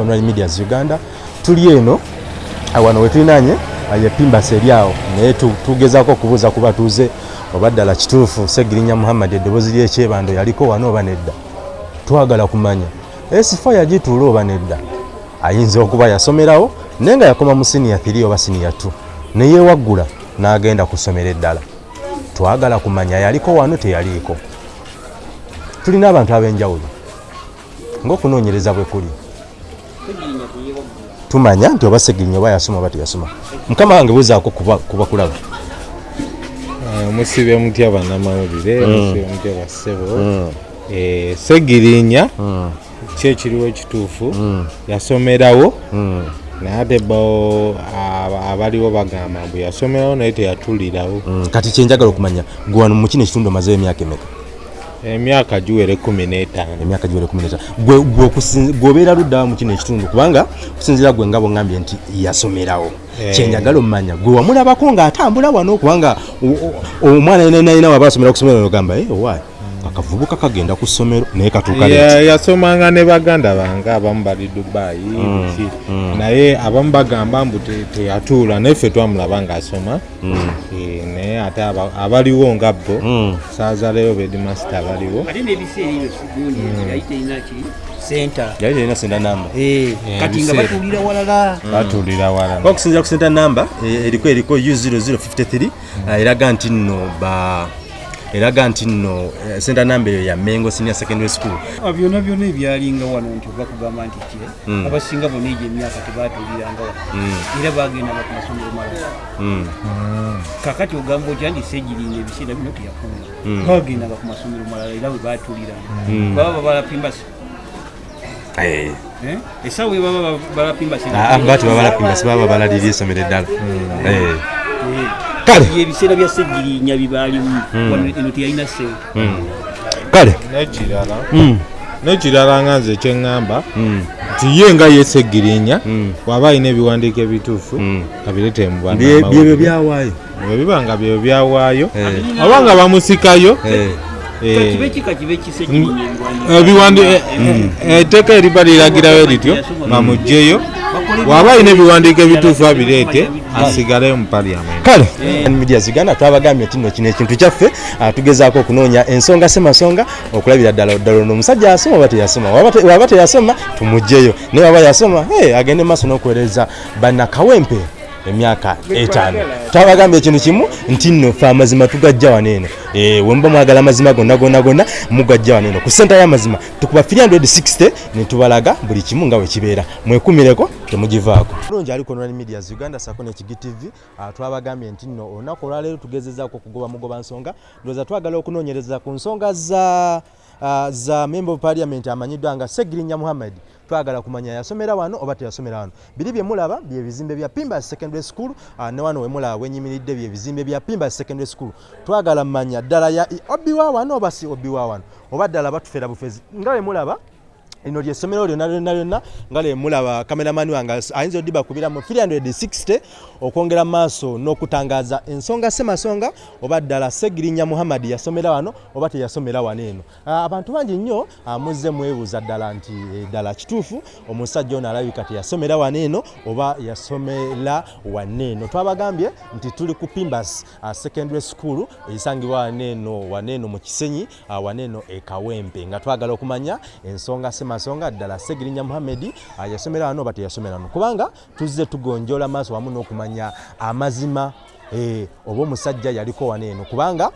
online medias uganda. Tuli eno wano wetulinaanye ye pimbas eri awo. Naye tugezaako okubuuza ku batuuze oba ddala kituufu segirinya muhammad eddoboozi lyekyebando yaliko wano oba nedda? Twagala kumanya. Esifa yagituula oba nedda? Ayinza okuba yasomerawo naye nga yakoma mu siniya 3 oba siniya 2 neyewaggula n'agenda kusomera eddala. Twagala kumanya yaliko wano teyaliiko. Tulina abantu ab'enjawulo. Ng'okunoonyereza bwe kuli tumanya nti oba segirinya oba yasoma oba teyasoma. Mukama wange buzaako kuba kulaba. Omusibe mutya bannamawulire omusibe mutya bassebo segirinya ki ekiriwo ekituufu yasomerawo. Naye ate bawo abaliwo bagamba mbu yasomerawo naye teyatulirawo. Kati kyenjagala okumanya gwe wano mu kino ekitundu omazeyo emyaka emeka emyaka giwere kumi n'etaano. Emyaka giwere kumi n'etaano. Gwe obeera luddawa mu kino ekitundu kubanga kusinziira gwe nga bwongambye nti yasomerawo. Kyenjagala omumanya gwe wamulabako ng'atambula wano kubanga omwana yenayina waba asomera ku somero ogamba owaayi akavubuka kagenda ku ssomero naye katuuka yasomanga ne baganda bange abamu bali dubayi ki naye abamu bagamba mbu teyatuula naye ffe twamulaba ngaasoma naye ate abaliwo nga bo. Saazaleyo bedimasta abaliwo. Ate n'ebiseera ebyo gundi yali terina ki? Senta. Yali terina senta namba. Kati nga batuulira walala. Batuulira walala. Okusinzira ku senta namba eriko eriko u0053 eraga nti nno ba eraga nti nno senta namba eyo ya mengo senior secondary school. Byonna byonna ebyalinga wano nti oba kugamba nti kye abasinga bona egyo emyaka tebatuuliranga wano. Era bagendanga ku masomero malala kakati ogamba otya nti segiringa ebiseera bino teyakula bagendanga ku masomero malala era bwe batuuliranga baba babalapimbasi esawa ebaba balapimbasi bati babalapimbasi baba balalira esomero eddala kale. Ebiseera bya segirinya bibaalimu eno teyalina sente kale. Nekirala. Nekirala nga nze kyeŋŋamba nti ye nga yesegirinya bw'aba alina ebiwandiiko ebituufu abirete mu byebyo byawaayo. Bwe biba nga byebyo byawaayo oba nga bamusikayo kibe kika kibe kisegirinya etteeka eriba liragirayo lityo bamugjeyo bw'aba alina ebiwandiiko ebituufu abireete asigaleyo mu paliamenti kale media ziganda twabagambye nti nno kino ekintu kyaffe tugezaako okunoonya ensonga semasonga okulabira ddala ddala ono omusajja asoma oba teyasoma? Waba teyasoma? Tumugjeyo. Naye waba yasoma agende maaso n'okuweereza bannakawempe emyaka etaano. Twabagambye ekintu kimu nti nno fe amazima tugajja wano eno. Wemuba mwagala amazima gonna gonna gonna mugajja wano eno. Ku senta y'amazima tukuba 360 netubalaga buli kimu nga wekibeera mwekumireko temugivaako. Bulungi ali ku online medias uganda sako nekigi tv twabagambye nti nno olunaku olwaleero tugezezaako okugoba mugoba nsonga. Ndowooza twagala okunoonyereza ku nsonga za za member of parliament amanyiddwa nga segirinya muhammad. Twagala kumanya yasomera wano oba teyasomera wano. Biri byemulaba byebizimbe bya pimbas secondary school. Uh, ne wano wemulaba wenyimiridde byebizimbe bya pimbas secondary school. Twagala manya ddala ya obiwa wano oba si obiwa wano? Oba ddala batufera bufezi? Nga wemulaba lino lyessomero lyonna lyonna lyonna nga lyemulaba kameramani wange ayinza odiba kubira mu 360 okwongera maaso n'okutangaaza ensonga semasonga oba ddala segirinya muhammadi yasomera wano oba teyasomera wano eno. Abantu bangi nnyo muzze mwebuuza ddala nti ddala kituufu omusajja ono alabika teyasomera wano eno oba yasomera wano eno. Twabagambye nti tuli ku pimbas secondary school eyisangibwa wano eno wano eno mu kisenyi wano eno ekawempe nga twagala okumanya ensonga semasonga masonga ddala segirinya muhammedi yasomera wano oba teyasomera wano. Kubanga tuzze tugonjola maaso wamu n'okumanya amazima oba omusajja yaliko wano eno. Kubanga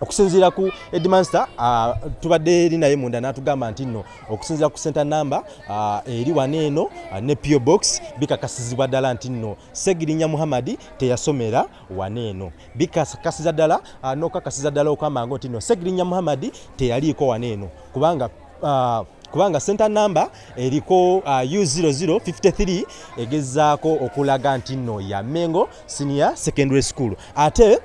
okusinziira ku edmaster uh, tubadde eri naye munda n'atugamba nti nno okusinziira ku center number uh, eri wano eno uh, ne pio box bikakasizibwa ddala nti nno segirinya muhammadi teyasomera wano eno. Bikakasiza ddala n'okukakasiza ddala okugamba ngo nti nno segirinya muhammadi teyaliiko wano eno. Kubanga kubanga center number eriko uh, u0053 egezaako okulaga nti nno ya mengo senior secondary school. Ate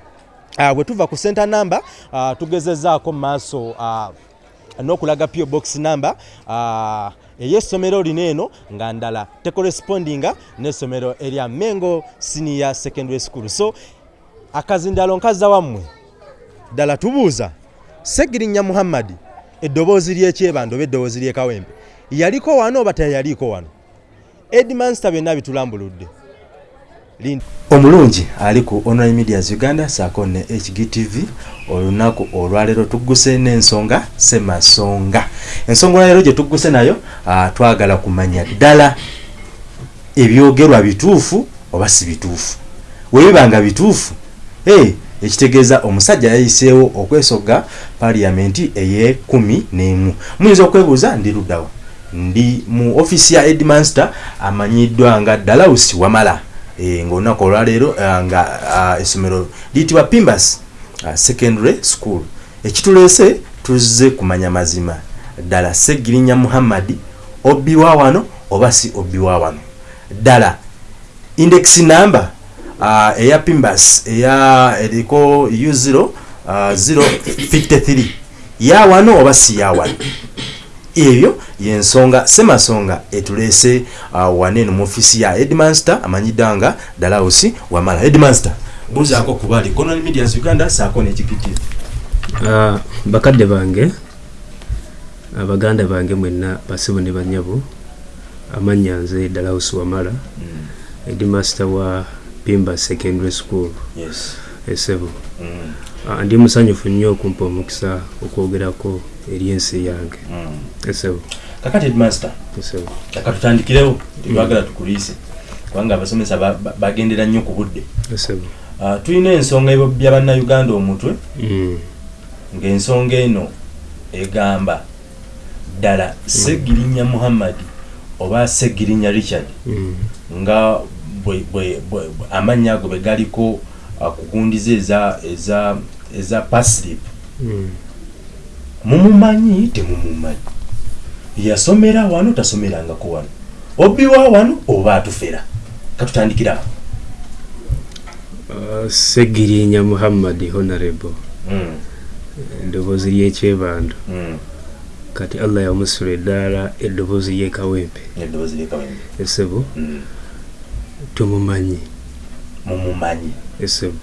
uh, bwe tuva ku center number uh, tugezezaako maaso uh, n'okulaga pio box number uh, ey'essomero lino eno nga ndala tecorrespondinga n'essomero erya mengo senior secondary school. So akazindalo nkaza wammwe ddala tubuuza segirinya muhammadi eddoboozi lyekyebando oba eddoboozi lyekawempe yaliko wano oba teyaliko wano? Edmanster byonna bitulambuludde. Omulungi ali ku online medias uganda saako ne hgtv olunaku olwaleero tugguse n'ensonga semasonga ensonga olwaleero gye tugguse nayo twagala kumanya ddala ebyogerwa bituufu oba si bituufu. Webiba nga bituufu ekitegeeza omusajja yayiseewo okwesoga paliyamenti ey'ekumi n'emu. Muyinza okwebuuza ndi luddawa ndi mu offisi ya edmanster amanyiddwa nga dalausi wamala. E, ngaolunaku olwaleero ah, nga essomero liyitibwa pimbas secondary school. Ekituleese tuzze kumanya mazima. Ddala segirinya muhammadi obbiwa wano oba si obbiwa wano? Ddala index number eya pimbas eya eriko u0 uh, 053 ya wano oba si ya wano? Ebyo yensonga semasonga etuleese uh, wanene mu ofisi ya edmanster amanyiddwa nga dalausi wamala. Edmanster buzaako kuba ali conal medias uganda saako nekipitiro Ah, bakadde bange abaganda bange mwenna basibu ne banyabo amannya nze dalausi wamala edimaster wa pimba secondary school. Yes. Esebo mm. Ah, ndi musanyufu nnyo okumpa omukisa okwogerako eri ensi yange. Mm. esebo kakati edmaster esebo taka tutandikirewo tebagala tukuliise kubanga abasomesa ba- ba- bagendera nnyo ku budde. Esebo uh, tulina ensonga ebya bannayuganda omutwe. Mm, ng'ensonga eno egamba ddala segirinya muhammadi oba segirinya richard mm, nga amannya ago bwe galiko uh, kugundiza eza eza eza paslip mm. mumumanyi? Temumumanyi. Yasomera wano tasomerangako wano. Obbiwa wano oba atufera? Katutandikira. Ah, segirinya muhammadi honorable. Eddoboozi ly'ekyebando mm. kati allah yamusula eddaala eddoboozi ly'ekawempe esebo. Tumumanyi mumumanyi. Esebo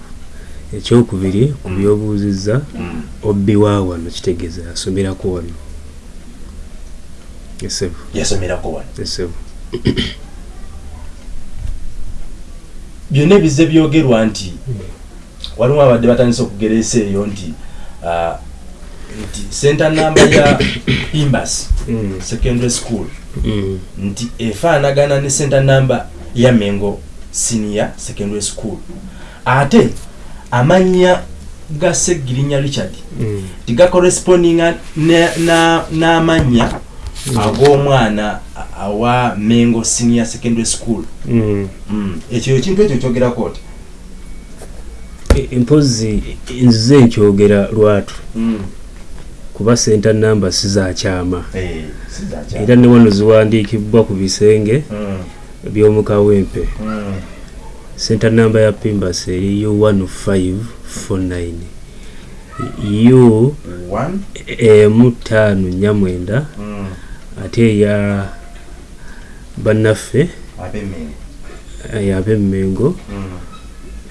ekyokubiri ku byobuuzizza mm. obbiwa wano kitegeeza yasomerako wano. Esebo yasomerako wano. Esebo byonna ebize byogerwa nti waliwo abadde batandise okugereesa eyo nti ah, nti center namba ya pimbas Mm, secondary school mm, nti efaanagana ne center namba ya mengo senior secondary school. Ate amannya ga segirinya richard mm, tigakorespondinga ne- na- n'amannya ag'omwana a- awa mengo senior secondary school. Mm. Mm. ekyo ekintu ekyo kyogerako oti E- mpozi nzize nkyogera lwatu. Kuba senta namba sizakyama Eh, sizakyama. era ne wano ziwandiikibwa ku bisenge. Mm, by'omukawempe mm, senta namba ya pimbas eri u 1549 u emu taano nyamwenda. Mm, ate eya bannaffe. ab'Emmengo. eh, ab'emmengo Mm,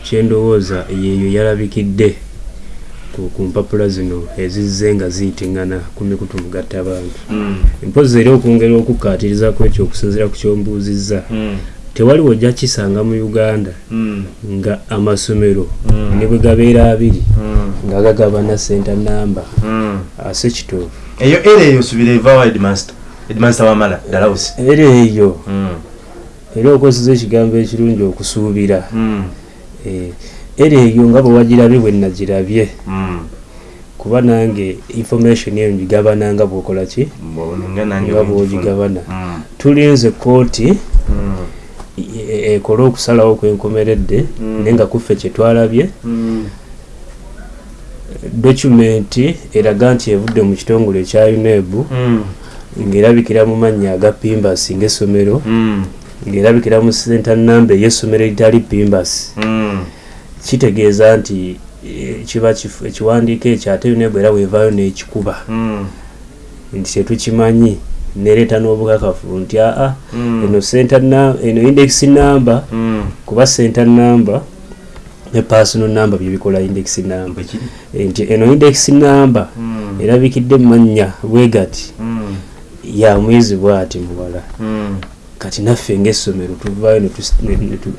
kyendowooza yeeyo yalabikidde ku mpapula zino ezizze nga ziyitiŋŋana ku mikutu mugatta abantu. Mm, mpozi era okwongera okukkaatirizako ekyo okusinziira ku kyombuuzizza mm, tewali wojja kisanga mu uganda mm, nga amasomero ne bwe gabeera abiri nga gagabana senta namba ase kituufu eyo era eyo subira evaawo headmaster headmaster wamala dalausi era eyo era okozesa ekigambo ekirungi okusuubira. Eh, era eyo nga bwe wagirabye bwe nagirabye mm. kuba nange information eyo ngigabana nga bwokola ki? Nga bwogigabana. Mm, tulinze kooti mm, e- e- ekole okusalawo kwenkomeredde naye nga kuffe kyetwalabye documenti eraga nti evudde mu kitongole ekya unebu mm, ng'erabikira mu mannya aga pimbas ng'essomero ng'erabikira mu senta namba ey'essomero eritali pimbas. Mm. Kitegeeza nti eh, kiba ekiwandiiko ekyo ate unebu era weevaayo n'ekikuba. Mm, nti tetukimanyi nereeta n'obukakafu nti aa Mm. eno senta eno index number mm. kuba center number ne personal number byebikola index number? Eh, nti eno index number erabikidde mannya bwegati mm, ya mwezi bwati muwala kati naffe ngaessomero tuvaayo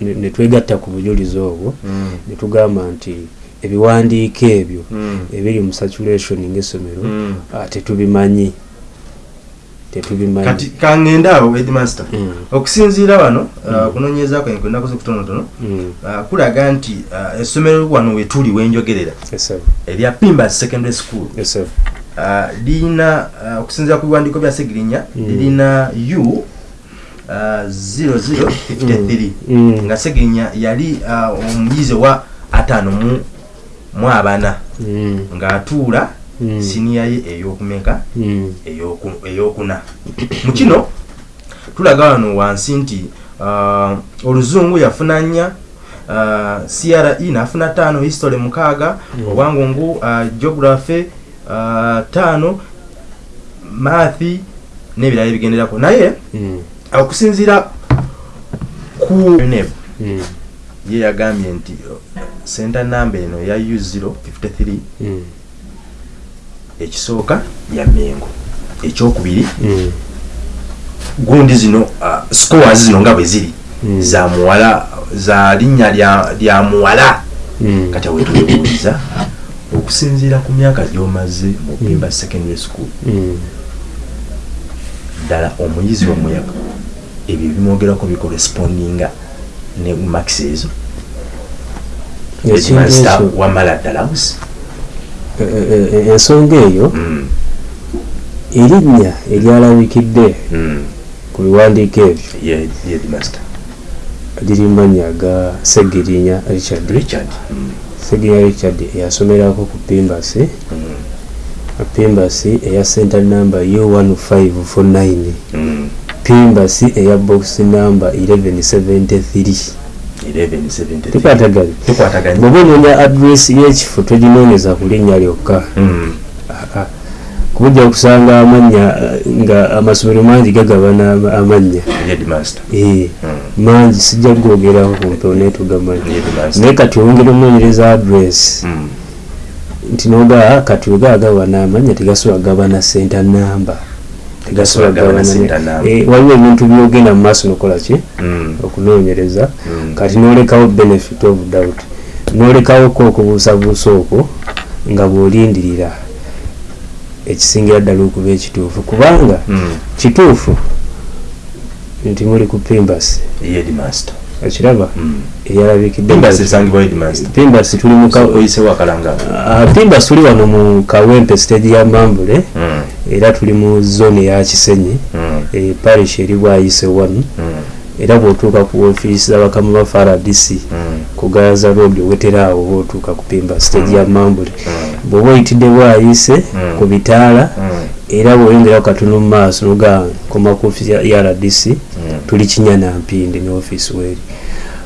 ne twegatta ku bujulizi obwo ne tugamba nti ebiwandiiko ebyo ebiri mu saturation ngaessomero Mm. ah, tetubimanyi. Tetubimanyi. Kangende awo headmaster Mm. okusinziira wano uh, okunoonyeza kwange kwe nakoze kutonotono Mm, uh, kulaga nti essomero wano wetuli wenjogerera erya pimbas secondary school. Lirina okusinziira ku biwandiiko bya segirinya Mm. lirina u 0053 Mm. nga segirinya yali uh, omuyizi wa ataano mu abana Mm, ng'atuula Mm. siniya ye ey'okumeka mm, eyoku- eyokuna. Mu kino tulaga wano wansi nti uh, oluzungu yafuna nnya uh, cre nafuna tano history mukaaga. Mm. obwangungu geography tano maathi n'ebirala ebigenderako. Naye mm, okusinziira ku neb mm, ye yagambye nti uh, center namba eno ya u053 mm, ekisooka ya mengo. Ekyokubiri mm, gundi zino uh, scores zino nga bwe ziri za muwala za linnya lya- muwala. Kati wetubuuliza okusinziira ku myaka gy'omaze mu pimba secondary school. Ddala omuyizi wa muyaga ebyo bimwogerako bikorespondinga ne max ezo. Wamala ddala busi e- e- e- ensonga eyo Mm, erinnya eryalabikidde mm, ku biwandiiko ebyo ye ye headmaster liri mu mannya ga segirinya richard. Mm, segirinya richard eyasomerako ku pimbasi. Pimbasi eya center number u1549 mm. pimbasi eya box number 1173 1173 tukwataganye bwoba onoonya adresi y'ekifo toginoonyeza ku linnya lyokka. Mm, Ah, kubujja kusanga amannya eh, nga amasomero mangi gagabana ama- amannya Eh, Mm, mangi sijja tugamanyi ye headmaster. Naye kati oyongera omunoonyereza adresi Mm, nti noga kati wegagabana amanya tegasobola gabana center namba tegasobola Gabana gabana center number. Eh, waliwo ebintu byogenda mu maaso nokola ki? Mm, okunoonyereza. Mm. kati nolekawo benefit of doubt. Nolekawo ko okubuusabuusa okwo nga bw'olindirira. Ekisingira ddala okuba ekituufu. Kubanga Mm, kituufu nti muli ku pimbasi. Ye headmaster. Ekiraba? Eyalabikidde Pimbasi esangibwa headmaster. Pimbasi tuli mu ka- oyisewo akalanga Ah, tuli wano mu kawempe stage ya mambule. Mm, era tuli mu zone ya kisenyi mm, e, parish eri bwayise wano. Mm, era bw'otuuka ku ofiisi z'abakamu ba faradc mm, ku gaza road oweteraawo oba otuuka ku pimba stage ya mambule. Mm, bw'oba oyitidde bwayise Mm. ku bitaala mm, era bw'oyongeraho katono mu maaso noga koma ku ofiisi ya- ya rdc mm, tuli kinyana mpindi ne ofiisi weeri.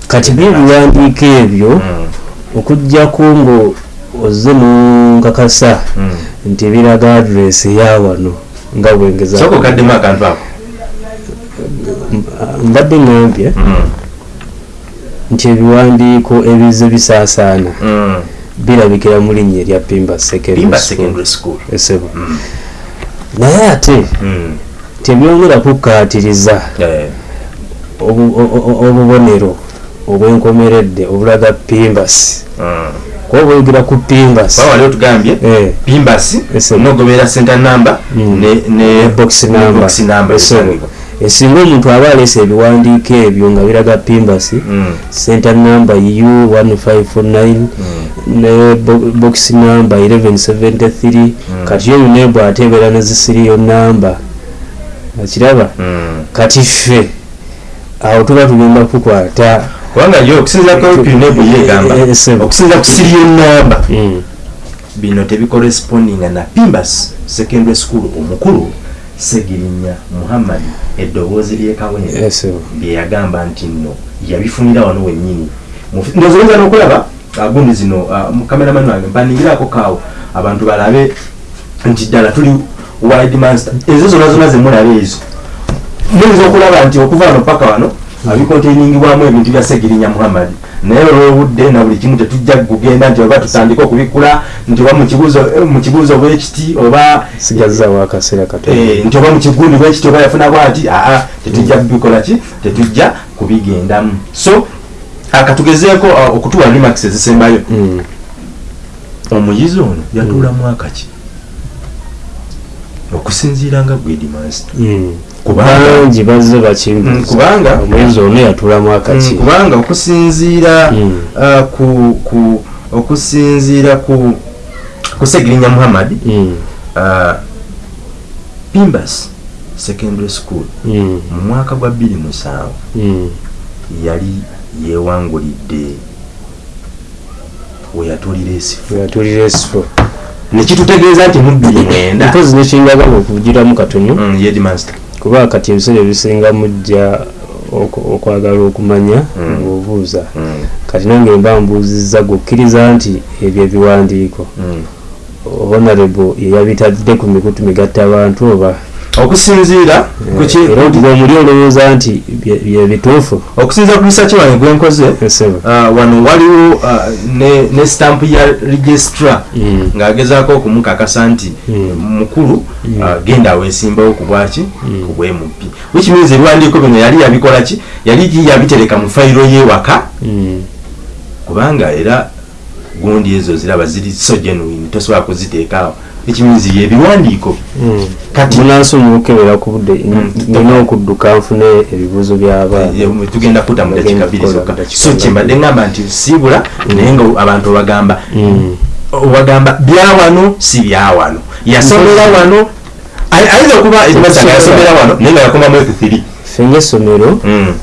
Kati byebiwandiiko ebyo mm, okugjaku ngo ozze munkakasa mm. nti biraga adresi eya wano nga bwengeza sooka okaddemu akantu ako. Mbadde ngambye Mm, nti ebiwandiiko ebize bisaasaana mm. birabikira mu linnya erya pimba secondary school. Esebo Mm, naye ate mm, tebyongera kukkaatiriza obubonero obwenkomeredde obulaga pimbasi mm. Kuba boyogera ku pimbasi. Baba wali otugambye Eh, pimbasi Ese- nogoberera center number Mm. ne ne box esangibwa. esinga omuntu aba aleese ebiwandiiko ebyo nga biraga pimbasi Mm, center number u1549 mm, ne bo- box number 1173 kati yo yonna ebw ate ebeera ne zisiriyo namba. Akiraba? Mm. kati ffe awo tuba tugenda kukwata kubanga yo okusinziira ku pinebu yegamba Eh, eh, sebo. okusinziira ku siriyo namba Mm, bino tebikorespondinga na pimbas secondary school omukulu segirinya muhammad eddoboozi lyekawempe esebo byeyagamba nti nno yabifunira wano wennyini. Mufi- ndowooza oyinza n'okulaba ah, gundi zino ah, mu kameramani wange mpandingirako kaawo. Abantu balabe nti ddala tuli wide master ezo zonna zonna zemulaba ezo. Muyinza okulaba nti okuva wano paka wano abikonteiningibwamu ebintu bya segirinya muhammad. Naye olwobudde na buli kimu tetujja kugenda nti oba tutandike okubikula nti oba mu kibuuzo- eh, bwekiti oba sigazaawo akaseera katono. Eh, nti oba mu kigundi bwekiti oba yafuna bwati aa tetujja kubikola ki? Tetujja kubigendamu. So akatugezeeko ah, okutuwa limax ezisembayo. Mm. omuyizi ono yatuula mwaka ki okusinziira nga gwedimansi Mm. kubanga bangi bazze Mm, bakimbuuza kubanga omuyizi ono yatulamu akaki Mm, kubanga okusinziira Mm. ah, ku ku okusinziira ku kusegirinya muhammad Mm. ah, pimbas secondary school Mm. mu mwaka gwa 27 Mm. yali yewangulidde weyatulira esifo nekitutegeeza nti mu 29 mpozi nekingagala okuvugiramu katono Mm, yedmaster kuba kati ebiseera ebisinga mujja okwagala okumanya Mm. ng'obuuza Mm, kati nange mba mbuuzizza gwokkiriza nti ebyo ebiwandiiko mm. honorable yeyabitadde ku mikutu migatta abantu oba okusinziira ku ki- era otiga omuli olowooza nti bye- bye bituufu. Okusinziira ku research wange gwenkoze Ah, wano waliwo ah, ne, ne stamp ya registra Mm. ng'agezaako okumukakasa nti Mm. mukulu ah, genda aweesimbawo ku bwaki ku bwemupi which means ebiwandiiko bino yali yabikola ki? Yali yabitereka mu fayiro y'ewaka kubanga era gundi ezo ziraba ziri so genuine tosobola kuziteekaawo ekimizi ebiwandiiko Mm. kati munansi omukebera ku budde Mm. nina okudduka nfune ebibuuzo by'abaana. Eh, tugenda kuta mu dakiika bbiri Tugenda zokka. so kyembadde ngamba nti siibula naye nga abantu obagamba obagamba byawano si byawano yasomera wano ay- ayinza okuba ekibasanga yasomera wano naye nga yakomamu ekithiri ffe ng'essomero Mm,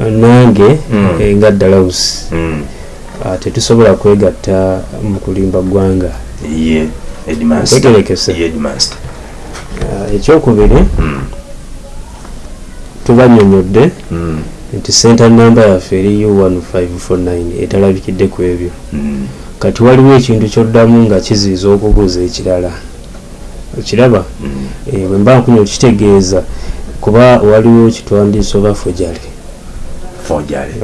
eh, nange eh, nga dalausi mm. tetusobola kwegatta mu kulimba ggwanga headmaster. Ah, ekyokubiri Mm, tubanyonyodde mm, nti center namba yaffe eri u1549 etalabikidde ku ebyo. Mm. kati waliwo ekintu kyoddamu nga kiziiza okubuuza ekirala. Okiraba. Eh, bwe mba nkunya okitegeeza kuba waliwo kitwandiisa oba fojale.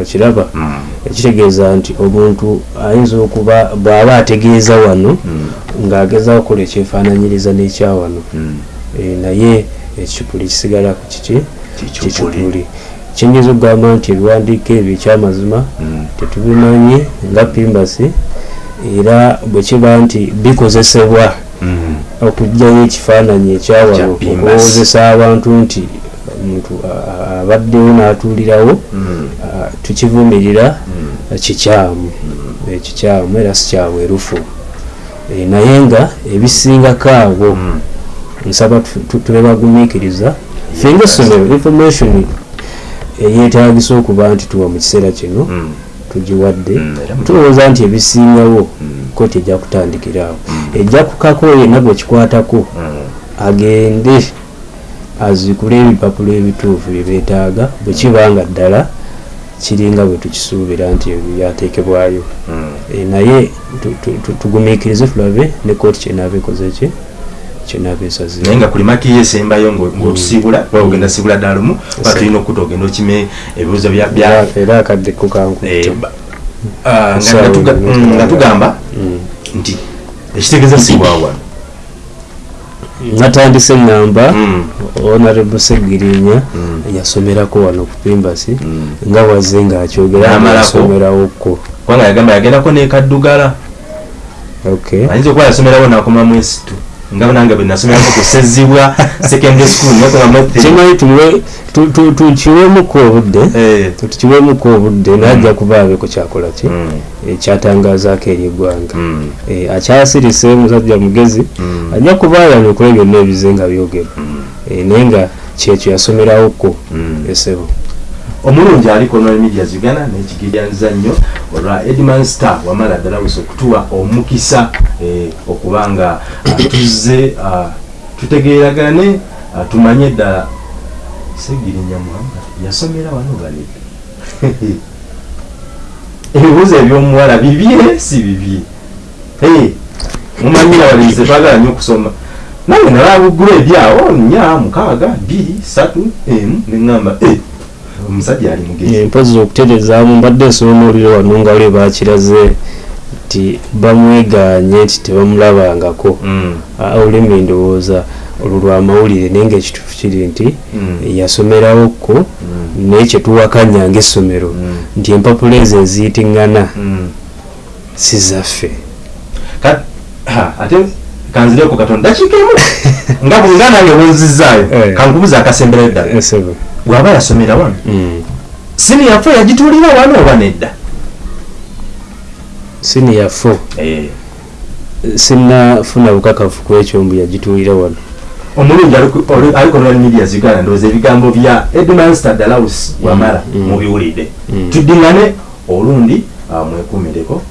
Okiraba? Ekitegeeza nti omuntu ayinza okuba bw'aba ategeeza wano mm, ng'agezaho okukola ekyefaananyiriza n'ekya wano mm. Eh, naye ekikuli kisigala ku kiki? Kikikuli kiyinza okugamba nti ebiwandiiko ebyo ekyamazima Mm, tetubimanyi nga pimbasi era bwe kiba nti bikozesebwa mm. okugyayo ekifaananyi ekyawano okuwozesa abantu nti omuntu abaddewo n'atuulirawo tukivumirira kikyamu. Eh, kikyamu era sikyabwerufu Eh, naye nga ebisingako abo Mm. nsaba tu- tu- tubebagumiikiriza ffe ngaessomero information eyetagisa okuba nti tuwa mu kiseera kino Mm, tugiwadde mm. Tulowooza nti ebisingawo kooti ejja kutandikiraawo Mm. ejja kukako yenna gwe kikwatako mm. agende azikule ebipapula ebituufu bye beetaaga bwe kiba nga ddala kiringa bwe tukisuubira nti ebyo byateekebwayo Mm. Eh, naye tu- tu- tu- tugumiikirize tulabe ne kooti kyenaaba ekoze ki? Kyenaaba naye esaze nga kuli maki yesembayo ngaotusiibula oba ogenda siibula ddala lumu oba tulina okuta ogenda okime ebibuuzo era akadde eh, kukankutte ba- ah, nga- mm, tugamba nti ekitegeeza sibwawano natandise eŋŋamba Mm, honorable segirinya mm, yasomerako wano ku pimbasi mm. nga wazze ng'akyogera N'amalako. yasomerawoko kubanga yagamba yagendako nekaddugala okay. Ayinza okuba yasomerawo nakomamu esitu nga nange bwe nasomerako ku sezibwa secondary school kimanyi tuwe- tu- tu- tukiweemuko obudde Eh, tukiweemuko obudde najja kuba abeko kyakola ki? Mm, ekyatangazaako eri eggwanga. Mm, Eh, akyasirise musajja mugezi mm, ajja kubaayana kule byonna ebize nga byogerwa mm, Eh, naye nga kyekyo yasomerawoko mm. esebo omulungi aliko nol media uganda nekigiryanza nnyo olwa edman star wamala ddala busa okutuwa omukisa eh, okuba nga ah, tuzze ah, tutegeeragane ah, tumanye ddala. Segirinya muhammad yasomera wano bale ebibuuzo ebyomuwala bibye si bibye? Mumanyi abalenzi twagala nnyo okusoma. Nange nalaba buggulu ebyawo nya mukaaga bbiri satu emu neŋŋamba eh, omusajja ali mugezi empozi okuterezaamu mbadde nsoma omuliro wano nga lwe bakiraze nti bamweganye nti tebamulabangako Mm. Ah, olulimi ndowooza olwo lwamawulire naye ngaekituufu kiri nti Mm. yasomerawo ko naye kyetuwakanya ngaessomero Mm. nti empapula ezo eziyitiŋŋana Mm. si zaffe ate kanzireko katonda dakiika emu nga bwonga nange bwenzizaayo Eh. kankubuza akasemberayo ddala Esebo. Bw'aba yasomera wano. Mm. sini yafe yagituulira wano oba nedda? Siniya fo sinnafuna bukakafu ku ekyo mbu yagituulira wano. Omulungi aliko nol media uganda ndowooza ebigambo bya edmanster dalaus wamala Mm. mubiwulidde. Mm. tuddiŋŋane olundi ah, mwekuumireko